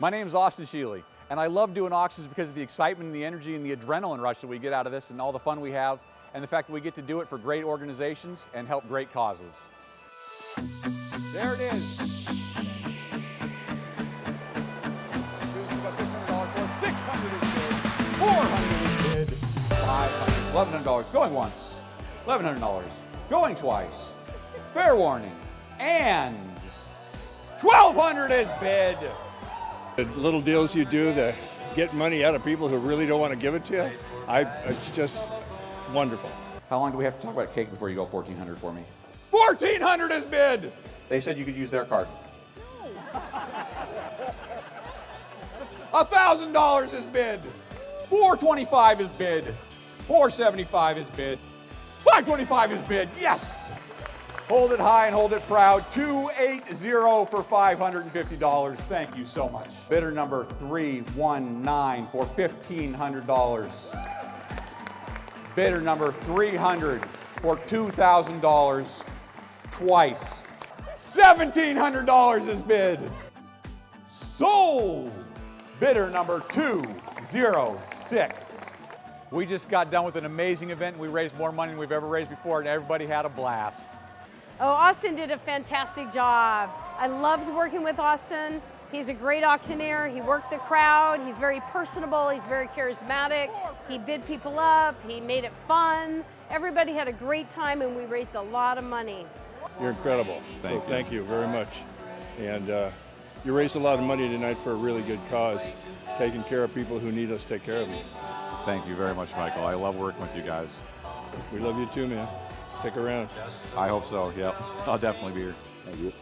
My name is Austin Sheely, and I love doing auctions because of the excitement and the energy and the adrenaline rush that we get out of this and all the fun we have, and the fact that we get to do it for great organizations and help great causes. There it is. $400 is bid. $500, $1,100, going once. $1,100, going twice. Fair warning. And 1200 is bid. The little deals you do to get money out of people who really don't want to give it to you, I, it's just wonderful. How long do we have to talk about cake before you go 1400 for me? 1400 is bid. They said you could use their card. $1,000 is bid. 425 is bid. 475 is bid. 525 is bid. Yes. Hold it high and hold it proud. 280 for $550. Thank you so much. Bidder number 319 for $1,500. Bidder number 300 for $2,000 twice. $1,700 is bid. Sold. Bidder number 206. We just got done with an amazing event. We raised more money than we've ever raised before, and everybody had a blast. Oh, Austin did a fantastic job. I loved working with Austin. He's a great auctioneer. He worked the crowd. He's very personable. He's very charismatic. He bid people up. He made it fun. Everybody had a great time and we raised a lot of money. You're incredible. Thank so you. thank you very much. And uh, you raised a lot of money tonight for a really good cause, taking care of people who need us to take care of them. Thank you very much, Michael. I love working with you guys. We love you too, man. Stick around. I hope so, yep. I'll definitely be here. Thank you.